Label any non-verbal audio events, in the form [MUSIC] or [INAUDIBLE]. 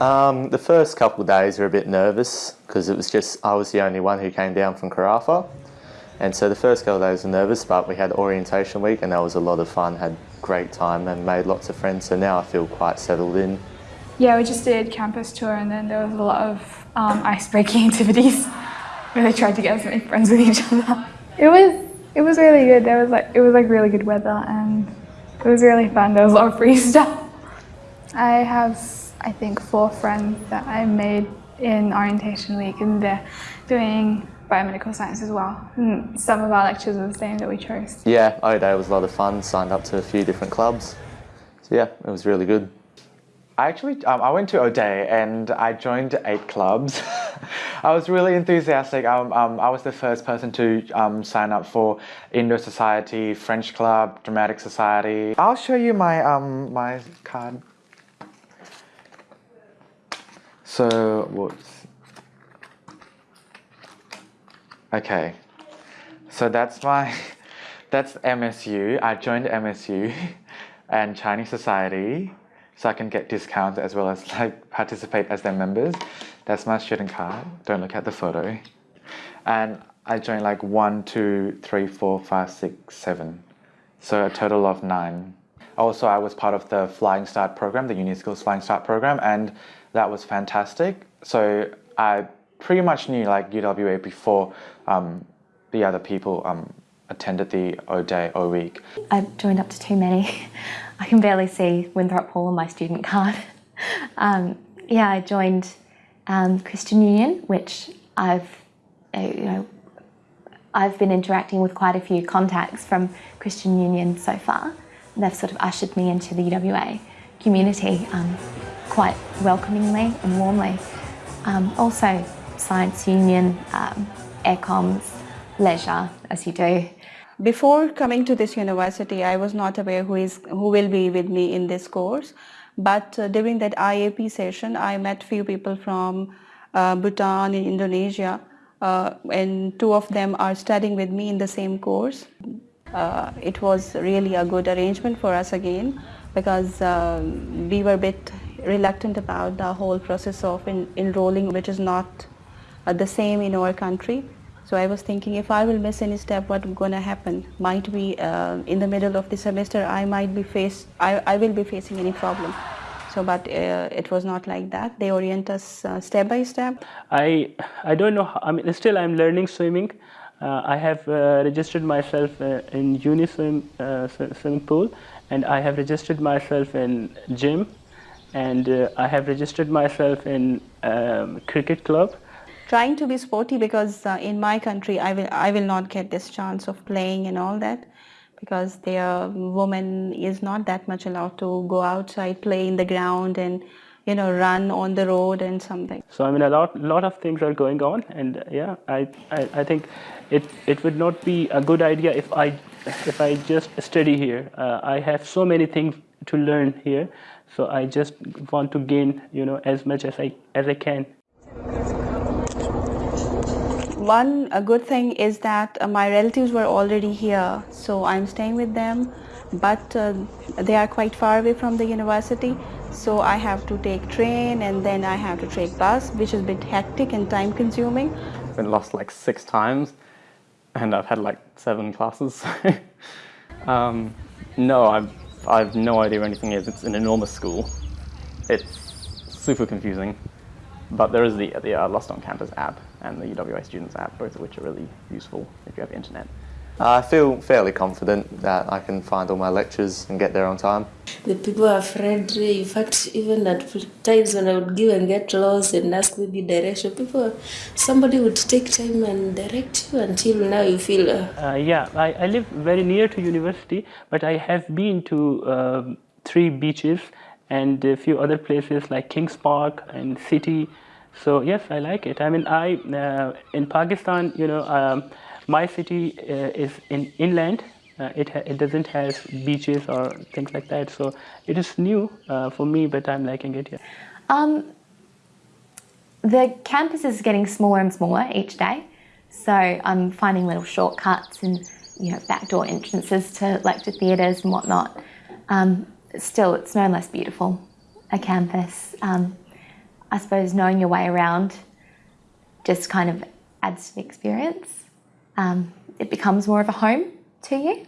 Um, the first couple of days were a bit nervous because it was just I was the only one who came down from Karratha. And so the first couple of days were nervous, but we had orientation week and that was a lot of fun, had great time and made lots of friends. So now I feel quite settled in. Yeah, we just did campus tour and then there was a lot of um, ice-breaking [LAUGHS] activities where they tried to get us to make friends with each other. It was it was really good. There was like it was like really good weather and it was really fun. There was a lot of free [LAUGHS] stuff. I have I think four friends that I made in orientation week and they're doing biomedical science as well. And some of our lectures are the same that we chose. Yeah, O Day was a lot of fun. Signed up to a few different clubs. So yeah, it was really good. I actually, um, I went to O'Day and I joined eight clubs. [LAUGHS] I was really enthusiastic. Um, um, I was the first person to um, sign up for Indo Society, French Club, Dramatic Society. I'll show you my, um, my card. So, whoops. Okay, so that's my, [LAUGHS] that's MSU. I joined MSU [LAUGHS] and Chinese Society so I can get discounts as well as like participate as their members. That's my student card. Don't look at the photo. And I joined like one, two, three, four, five, six, seven. So a total of nine. Also, I was part of the Flying Start program, the Uniskills Flying Start program, and that was fantastic. So I pretty much knew like UWA before um, the other people um, attended the O Day, O Week. I joined up to too many. [LAUGHS] I can barely see Winthrop Hall on my student card. [LAUGHS] um, yeah, I joined um, Christian Union, which I've, uh, you know, I've been interacting with quite a few contacts from Christian Union so far. They've sort of ushered me into the UWA community um, quite welcomingly and warmly. Um, also, Science Union, um, Aircoms, leisure, as you do. Before coming to this university, I was not aware who is who will be with me in this course. But uh, during that IAP session, I met few people from uh, Bhutan in Indonesia, uh, and two of them are studying with me in the same course. Uh, it was really a good arrangement for us again because um, we were a bit reluctant about the whole process of in, enrolling, which is not uh, the same in our country. So I was thinking if I will miss any step, what's going to happen? Might be uh, in the middle of the semester, I might be face, I, I will be facing any problem. So, but uh, it was not like that. They orient us uh, step by step. I I don't know. How, I mean, still I'm learning swimming. Uh, I have uh, registered myself uh, in Uniswim swimming pool, and I have registered myself in gym, and I have registered myself in um, cricket club. Trying to be sporty because uh, in my country I will I will not get this chance of playing and all that because their woman is not that much allowed to go outside play in the ground and you know run on the road and something. So i mean a lot lot of things are going on and yeah I, I i think it it would not be a good idea if i if i just study here. Uh, i have so many things to learn here. So i just want to gain you know as much as i as i can. One a good thing is that uh, my relatives were already here, so I'm staying with them, but uh, they are quite far away from the university, so I have to take train and then I have to take bus, which is a bit hectic and time consuming. I've been lost like six times and I've had like seven classes. [LAUGHS] um, no, I've, I've no idea where anything is. It's an enormous school. It's super confusing. But there is the, the uh, Lost on Campus app and the UWA Students app, both of which are really useful if you have internet. I feel fairly confident that I can find all my lectures and get there on time. The people are friendly. In fact, even at times when I would give and get lost and ask maybe direction, people, somebody would take time and direct you until now you feel. Uh, uh, yeah, I, I live very near to university, but I have been to um, three beaches and a few other places like Kings Park and City. So yes, I like it. I mean, I uh, in Pakistan, you know, um, my city uh, is in inland. Uh, it it doesn't have beaches or things like that. So it is new uh, for me, but I'm liking it here. Um, the campus is getting smaller and smaller each day. So I'm finding little shortcuts and you know backdoor entrances to lecture theatres and whatnot. Um, still, it's no less beautiful, a campus. Um, I suppose knowing your way around just kind of adds to the experience. Um, it becomes more of a home to you.